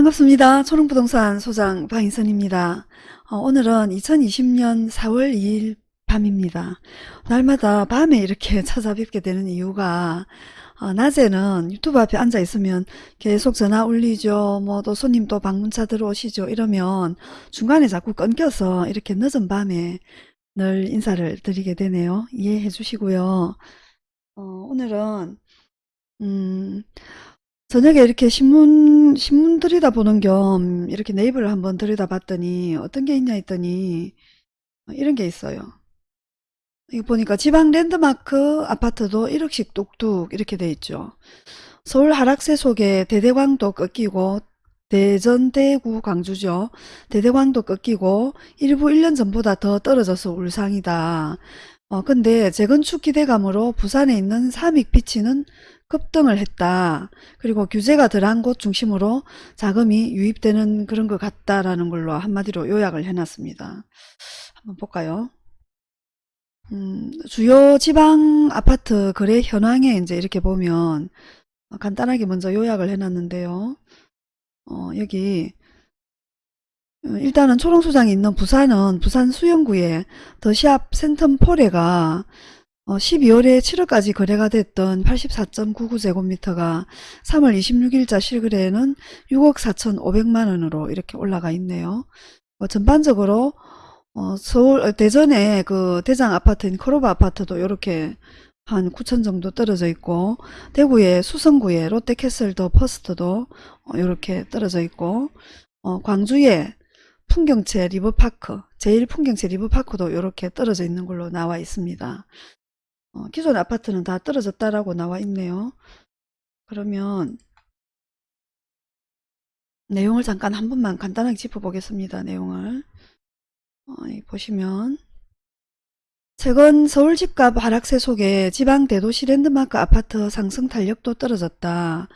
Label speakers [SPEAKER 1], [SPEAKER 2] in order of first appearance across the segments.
[SPEAKER 1] 반갑습니다. 초롱부동산 소장 방인선입니다. 어, 오늘은 2020년 4월 2일 밤입니다. 날마다 밤에 이렇게 찾아뵙게 되는 이유가 어, 낮에는 유튜브 앞에 앉아 있으면 계속 전화 울리죠. 뭐 또 손님 또 방문차 들어오시죠. 이러면 중간에 자꾸 끊겨서 이렇게 늦은 밤에 늘 인사를 드리게 되네요. 이해해 주시고요. 어, 오늘은 음, 저녁에 이렇게 신문, 신문 들여다보는 겸 이렇게 네이버를 한번 들여다봤더니 어떤 게 있냐 했더니 이런 게 있어요. 이거 보니까 지방 랜드마크 아파트도 1억씩 뚝뚝 이렇게 돼 있죠. 서울 하락세 속에 대대광도 꺾이고 대전, 대구, 광주죠. 대대광도 꺾이고 일부 1년 전보다 더 떨어져서 울상이다. 어, 근데 재건축 기대감으로 부산에 있는 삼익비치는 급등을 했다. 그리고 규제가 덜한 곳 중심으로 자금이 유입되는 그런 것 같다라는 걸로 한마디로 요약을 해놨습니다. 한번 볼까요? 음, 주요 지방 아파트 거래 현황에 이제 이렇게 보면 간단하게 먼저 요약을 해놨는데요. 어, 여기 어, 일단은 초롱소장이 있는 부산은 부산 수영구에 더샵 센텀포레가 12월에 7월까지 거래가 됐던 84.99제곱미터가 3월 26일자 실거래에는 6억 4,500만원으로 이렇게 올라가 있네요. 어, 전반적으로 어, 서울 어, 대전에 그 대장 아파트인 커로바 아파트도 이렇게 한 9천 정도 떨어져 있고 대구의 수성구에 롯데캐슬 더 퍼스트도 이렇게 떨어져 있고 어, 광주에 풍경채 리버파크 제1풍경채 리버파크도 이렇게 떨어져 있는 걸로 나와 있습니다. 어, 기존 아파트는 다 떨어졌다라고 나와 있네요. 그러면 내용을 잠깐 한 번만 간단하게 짚어보겠습니다. 내용을 어, 보시면 최근 서울 집값 하락세 속에 지방 대도시 랜드마크 아파트 상승 탄력도 떨어졌다.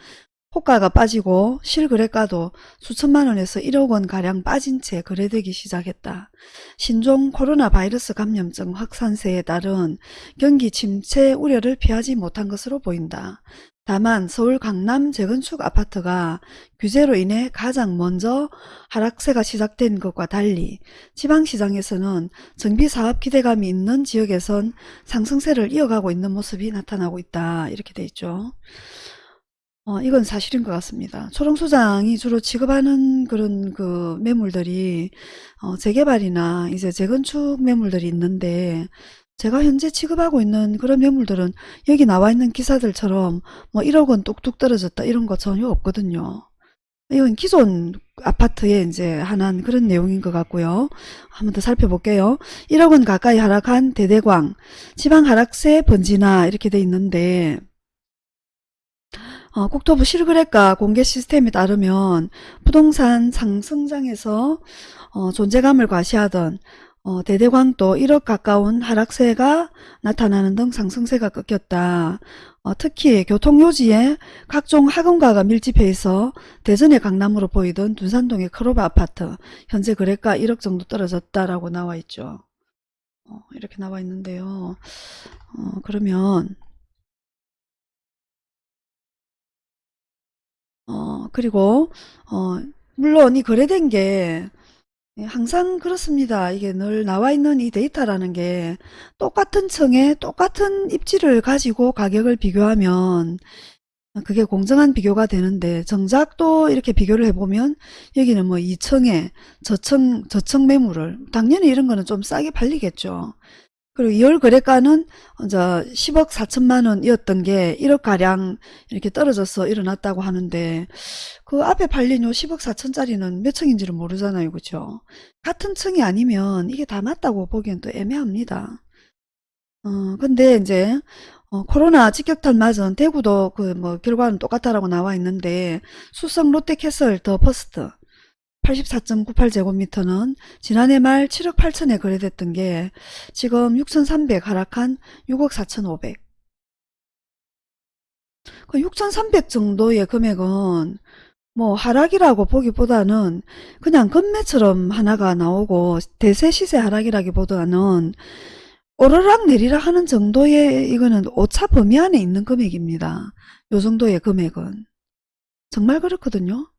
[SPEAKER 1] 호가가 빠지고 실거래가도 수천만 원에서 1억 원 가량 빠진 채 거래되기 시작했다. 신종 코로나 바이러스 감염증 확산세에 따른 경기 침체 우려를 피하지 못한 것으로 보인다. 다만 서울 강남 재건축 아파트가 규제로 인해 가장 먼저 하락세가 시작된 것과 달리 지방시장에서는 정비사업 기대감이 있는 지역에선 상승세를 이어가고 있는 모습이 나타나고 있다. 이렇게 돼 있죠. 어, 이건 사실인 것 같습니다. 초롱소장이 주로 취급하는 그런 그 매물들이 어, 재개발이나 이제 재건축 매물들이 있는데 제가 현재 취급하고 있는 그런 매물들은 여기 나와 있는 기사들처럼 뭐 1억 원 뚝뚝 떨어졌다 이런 거 전혀 없거든요. 이건 기존 아파트에 이제 하나는 그런 내용인 것 같고요. 한번 더 살펴볼게요. 1억 원 가까이 하락한 대대광, 지방 하락세 번지나 이렇게 돼 있는데 어, 국토부 실거래가 공개 시스템에 따르면 부동산 상승장에서 어, 존재감을 과시하던 어, 대대광도 1억 가까운 하락세가 나타나는 등 상승세가 꺾였다. 어, 특히 교통요지에 각종 학원가가 밀집해 있어 대전의 강남으로 보이던 둔산동의 크로바 아파트 현재 거래가 1억 정도 떨어졌다라고 나와 있죠. 어, 이렇게 나와 있는데요. 어, 그러면 그리고, 어, 물론 이 거래된 게 항상 그렇습니다. 이게 늘 나와 있는 이 데이터라는 게 똑같은 층에 똑같은 입지를 가지고 가격을 비교하면 그게 공정한 비교가 되는데 정작 또 이렇게 비교를 해보면 여기는 뭐 2층에 저층 저층 매물을 당연히 이런 거는 좀 싸게 팔리겠죠. 그리고 2월 거래가는 이제 10억 4천만 원이었던 게 1억 가량 이렇게 떨어져서 일어났다고 하는데 그 앞에 팔린 요 10억 4천짜리는 몇 층인지를 모르잖아요. 그죠? 같은 층이 아니면 이게 다 맞다고 보기엔 또 애매합니다. 어, 근데 이제 어, 코로나 직격탄 맞은 대구도 그 뭐 결과는 똑같다라고 나와 있는데 수성 롯데캐슬 더 퍼스트 84.98제곱미터는 지난해 말 7억 8천에 거래됐던 게 지금 6,300 하락한 6억 4,500. 그6,300 정도의 금액은 뭐 하락이라고 보기보다는 그냥 급매처럼 하나가 나오고 대세 시세 하락이라기보다는 오르락 내리락 하는 정도의 이거는 오차 범위 안에 있는 금액입니다. 요 정도의 금액은. 정말 그렇거든요.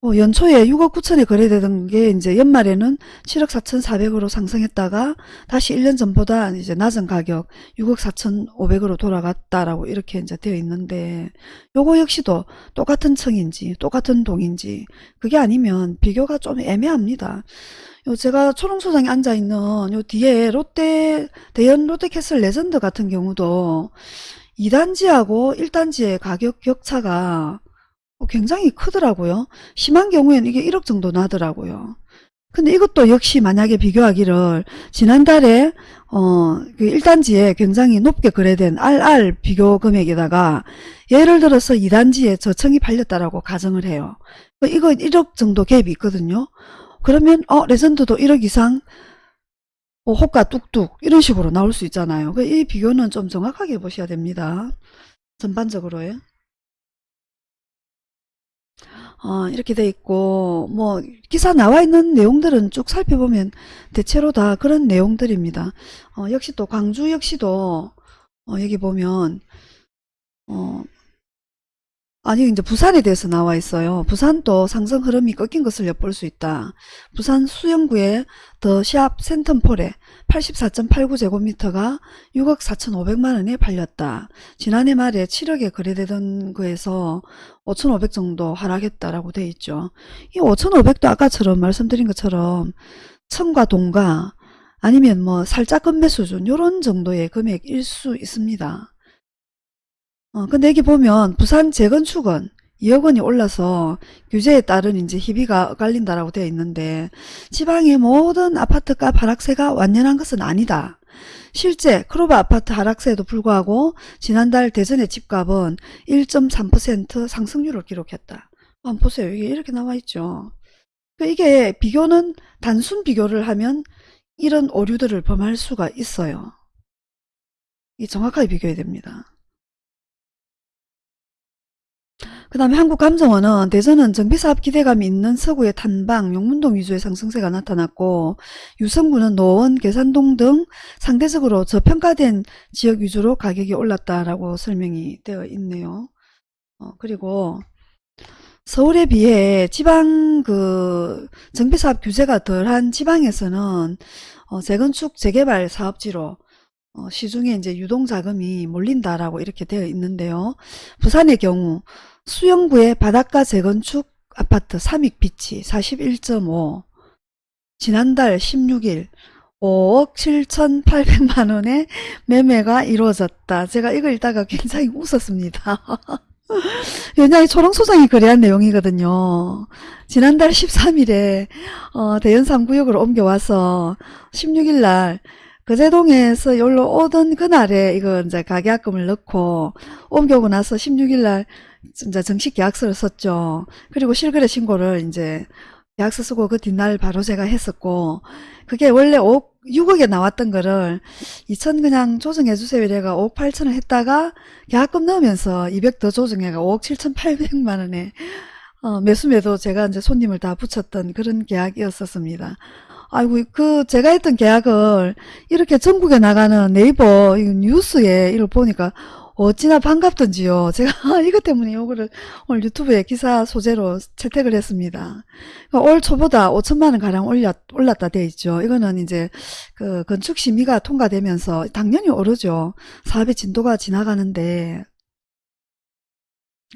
[SPEAKER 1] 어, 연초에 6억 9천에 거래되던 게 이제 연말에는 7억 4천4백으로 상승했다가 다시 1년 전보다 이제 낮은 가격 6억 4천 5백으로 돌아갔다라고 이렇게 이제 되어 있는데 요거 역시도 똑같은 층인지 똑같은 동인지 그게 아니면 비교가 좀 애매합니다. 요 제가 초롱소장에 앉아 있는 요 뒤에 롯데 대연 롯데캐슬 레전드 같은 경우도 2단지하고 1단지의 가격 격차가 어, 굉장히 크더라고요. 심한 경우에는 이게 1억 정도 나더라고요. 근데 이것도 역시 만약에 비교하기를 지난달에 어, 그 1단지에 굉장히 높게 거래된 RR 비교 금액에다가 예를 들어서 2단지에 저층이 팔렸다라고 가정을 해요. 그 이거 1억 정도 갭이 있거든요. 그러면 어 레전드도 1억 이상 뭐 호가 뚝뚝 이런 식으로 나올 수 있잖아요. 그이 비교는 좀 정확하게 보셔야 됩니다. 전반적으로요. 어, 이렇게 돼 있고 뭐 기사 나와 있는 내용들은 쭉 살펴보면 대체로 다 그런 내용들입니다. 어, 역시 또 광주 역시도 어, 여기 보면 어, 아니 이제 부산에 대해서 나와 있어요. 부산도 상승 흐름이 꺾인 것을 엿볼 수 있다. 부산 수영구의 더 샵 센텀폴에 84.89제곱미터가 6억 4,500만원에 팔렸다. 지난해 말에 7억에 거래되던 거에서 5,500 정도 하락했다라고 돼 있죠. 이 5,500도 아까처럼 말씀드린 것처럼 층과 동가 아니면 뭐 살짝 건매 수준 요런 정도의 금액일 수 있습니다. 어, 근데 여기 보면 부산 재건축은 2억 원이 올라서 규제에 따른 이제 희비가 엇갈린다라고 되어 있는데 지방의 모든 아파트 값 하락세가 완연한 것은 아니다. 실제 크로바 아파트 하락세에도 불구하고 지난달 대전의 집값은 1.3% 상승률을 기록했다. 한번 보세요. 이게 이렇게 나와 있죠. 그 이게 비교는 단순 비교를 하면 이런 오류들을 범할 수가 있어요. 이 정확하게 비교해야 됩니다. 그 다음에 한국감정원은 대전은 정비사업 기대감이 있는 서구의 탄방, 용문동 위주의 상승세가 나타났고 유성구는 노원, 계산동 등 상대적으로 저평가된 지역 위주로 가격이 올랐다라고 설명이 되어 있네요. 어, 그리고 서울에 비해 지방 그 정비사업 규제가 덜한 지방에서는 어, 재건축 재개발 사업지로 어, 시중에 이제 유동자금이 몰린다라고 이렇게 되어 있는데요. 부산의 경우 수영구의 바닷가 재건축 아파트 삼익비치 41.5 지난달 16일 5억 7,800만원의 매매가 이루어졌다. 제가 이거 읽다가 굉장히 웃었습니다. 왜냐하면 초롱소장이 거래한 내용이거든요. 지난달 13일에 어, 대연 3구역으로 옮겨와서 16일날 거제동에서 여기로 오던 그날에 이거 이제 가계약금을 넣고 옮겨오고 나서 16일날 진짜 정식 계약서를 썼죠. 그리고 실거래 신고를 이제 계약서 쓰고 그 뒷날 바로 제가 했었고 그게 원래 5억, 6억에 나왔던 거를 2천 그냥 조정해 주세요 이래가 5억 8천을 했다가 계약금 넣으면서 200 더 조정해가 5억 7천 8백만 원에 어, 매수매도 제가 이제 손님을 다 붙였던 그런 계약이었었습니다. 아이고 그 제가 했던 계약을 이렇게 전국에 나가는 네이버 뉴스에 이걸 보니까 어찌나 반갑던지요. 제가 이것 때문에 요거를 오늘 유튜브에 기사 소재로 채택을 했습니다. 그러니까 올 초보다 5천만 원 가량 올렸, 올랐다 돼 있죠. 이거는 이제 그 건축 심의가 통과되면서 당연히 오르죠. 사업의 진도가 지나가는데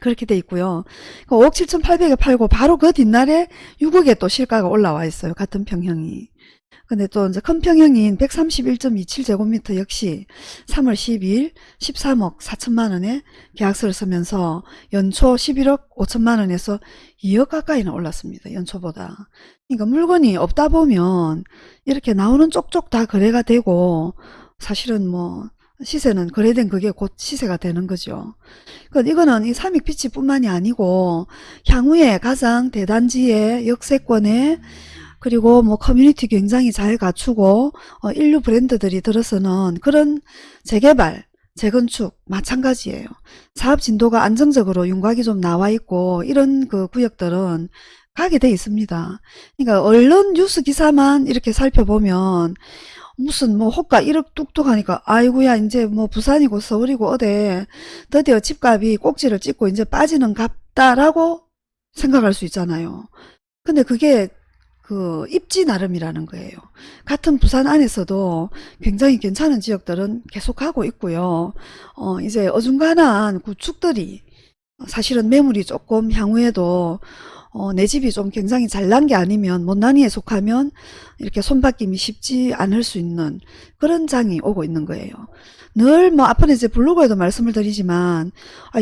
[SPEAKER 1] 그렇게 돼 있고요. 5억 7,800에 팔고 바로 그 뒷날에 6억에 또 실가가 올라와 있어요. 같은 평형이. 근데 또 이제 큰 평형인 131.27제곱미터 역시 3월 12일 13억 4천만 원에 계약서를 쓰면서 연초 11억 5천만 원에서 2억 가까이나 올랐습니다. 연초보다. 그러니까 물건이 없다 보면 이렇게 나오는 쪽쪽 다 거래가 되고 사실은 뭐 시세는 거래된 그게 곧 시세가 되는 거죠. 그러니까 이거는 이 삼익피치 뿐만이 아니고 향후에 가장 대단지의 역세권에 그리고 뭐 커뮤니티 굉장히 잘 갖추고 어, 일류 브랜드들이 들어서는 그런 재개발, 재건축 마찬가지예요. 사업 진도가 안정적으로 윤곽이 좀 나와 있고 이런 그 구역들은 가게 돼 있습니다. 그러니까 언론 뉴스 기사만 이렇게 살펴보면 무슨 뭐 호가 1억 뚝뚝 하니까 아이고야 이제 뭐 부산이고 서울이고 어디 드디어 집값이 꼭지를 찍고 이제 빠지는 갑다라고 생각할 수 있잖아요. 근데 그게 그 입지 나름이라는 거예요. 같은 부산 안에서도 굉장히 괜찮은 지역들은 계속 하고 있고요. 어, 이제 어중간한 구축들이 사실은 매물이 조금 향후에도 어, 내 집이 좀 굉장히 잘 난 게 아니면 못난이에 속하면 이렇게 손바뀜이 쉽지 않을 수 있는 그런 장이 오고 있는 거예요. 늘 뭐 앞번에 이제 블로그에도 말씀을 드리지만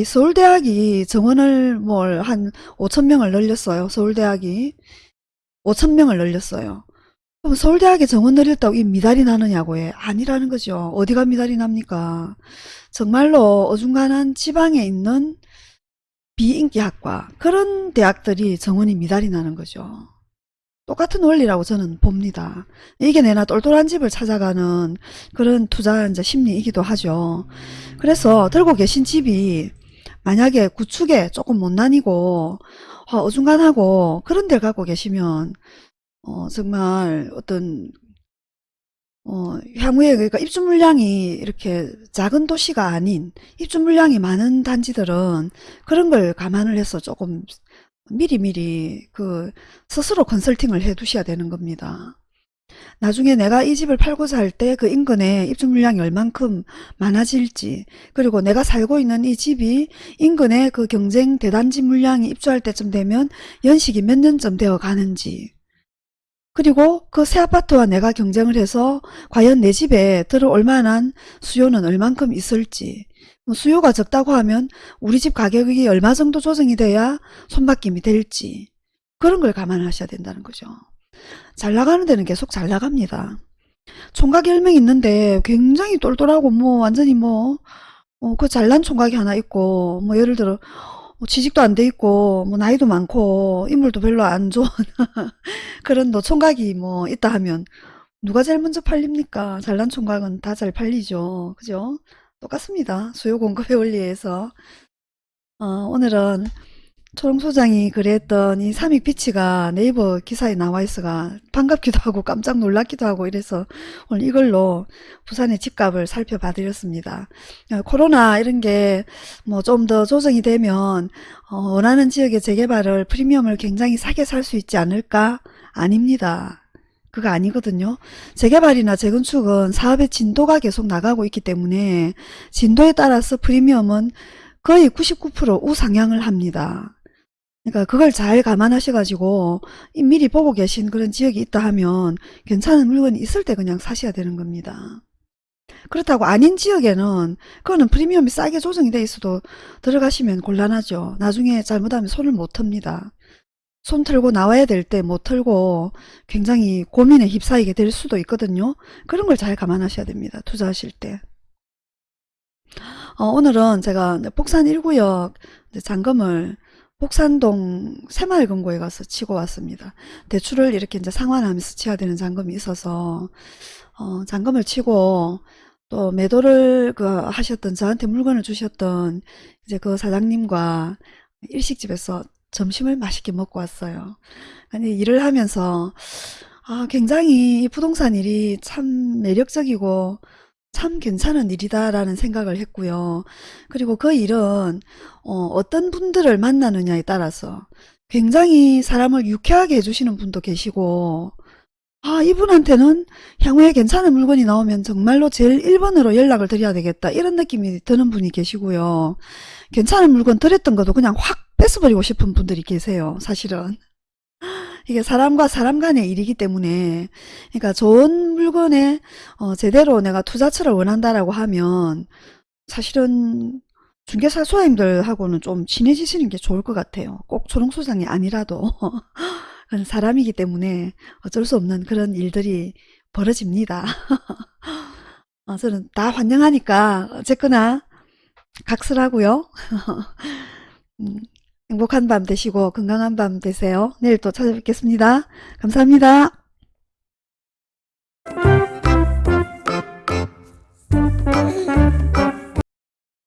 [SPEAKER 1] 서울대학이 정원을 뭘 한 5천 명을 늘렸어요. 서울대학이 5천 명을 늘렸어요. 그럼 서울대학에 정원 늘렸다고 이 미달이 나느냐고 해. 아니라는 거죠. 어디가 미달이 납니까? 정말로 어중간한 지방에 있는 비인기학과 그런 대학들이 정원이 미달이 나는 거죠. 똑같은 원리라고 저는 봅니다. 이게 내나 똘똘한 집을 찾아가는 그런 투자 심리이기도 하죠. 그래서 들고 계신 집이 만약에 구축에 조금 못난이고 어, 어중간하고 그런 데를 갖고 계시면 어, 정말 어떤 어, 향후에 그러니까 입주 물량이 이렇게 작은 도시가 아닌 입주 물량이 많은 단지들은 그런 걸 감안을 해서 조금 미리미리 그 스스로 컨설팅을 해 두셔야 되는 겁니다. 나중에 내가 이 집을 팔고자 할 때 그 인근에 입주 물량이 얼만큼 많아질지 그리고 내가 살고 있는 이 집이 인근에 그 경쟁 대단지 물량이 입주할 때쯤 되면 연식이 몇 년쯤 되어 가는지. 그리고 그 새 아파트와 내가 경쟁을 해서 과연 내 집에 들어올 만한 수요는 얼만큼 있을지. 뭐 수요가 적다고 하면 우리 집 가격이 얼마 정도 조정이 돼야 손바뀜이 될지. 그런 걸 감안하셔야 된다는 거죠. 잘 나가는 데는 계속 잘 나갑니다. 총각 10명 있는데 굉장히 똘똘하고 뭐 완전히 뭐, 어, 그 잘난 총각이 하나 있고, 뭐 예를 들어, 뭐 취직도 안 돼 있고, 뭐 나이도 많고, 인물도 별로 안 좋은 그런 노총각이 뭐 있다 하면 누가 제일 먼저 팔립니까? 잘난 총각은 다 잘 팔리죠. 그죠? 똑같습니다. 수요 공급의 원리에서. 어, 오늘은 초롱 소장이 그랬던 이 삼익비치가 네이버 기사에 나와 있어가 반갑기도 하고 깜짝 놀랐기도 하고 이래서 오늘 이걸로 부산의 집값을 살펴봐 드렸습니다. 어, 코로나 이런 게 뭐 좀 더 조정이 되면 어, 원하는 지역의 재개발을 프리미엄을 굉장히 싸게 살 수 있지 않을까? 아닙니다. 그거 아니거든요. 재개발이나 재건축은 사업의 진도가 계속 나가고 있기 때문에 진도에 따라서 프리미엄은 거의 99% 우상향을 합니다. 그러니까 그걸 잘 감안하셔가지고 미리 보고 계신 그런 지역이 있다 하면 괜찮은 물건이 있을 때 그냥 사셔야 되는 겁니다. 그렇다고 아닌 지역에는 그거는 프리미엄이 싸게 조정이 돼 있어도 들어가시면 곤란하죠. 나중에 잘못하면 손을 못 틉니다. 손 틀고 나와야 될 때못 틀고 굉장히 고민에 휩싸이게 될 수도 있거든요. 그런 걸 잘 감안하셔야 됩니다. 투자하실 때. 어, 오늘은 제가 복산 1구역 잔금을 복산동 새마을금고에 가서 치고 왔습니다. 대출을 이렇게 이제 상환하면서 치야 되는 잔금이 있어서 어, 잔금을 치고 또 매도를 그 하셨던 저한테 물건을 주셨던 이제 그 사장님과 일식집에서 점심을 맛있게 먹고 왔어요. 아니 일을 하면서 아 굉장히 부동산 일이 참 매력적이고 참 괜찮은 일이다라는 생각을 했고요. 그리고 그 일은 어, 떤 분들을 만나느냐에 따라서 굉장히 사람을 유쾌하게 해주시는 분도 계시고 아 이분한테는 향후에 괜찮은 물건이 나오면 정말로 제일 1번으로 연락을 드려야 되겠다 이런 느낌이 드는 분이 계시고요. 괜찮은 물건 드렸던 것도 그냥 확 뺏어버리고 싶은 분들이 계세요. 사실은. 이게 사람과 사람 간의 일이기 때문에 그러니까 좋은 물건에 어, 제대로 내가 투자처를 원한다라고 하면 사실은 중개사 소장님들하고는 좀 친해지시는 게 좋을 것 같아요. 꼭 초롱소장이 아니라도 그건 사람이기 때문에 어쩔 수 없는 그런 일들이 벌어집니다. 어, 저는 다 환영하니까 어쨌거나 각설하고요. 음, 행복한 밤 되시고 건강한 밤 되세요. 내일 또 찾아뵙겠습니다. 감사합니다.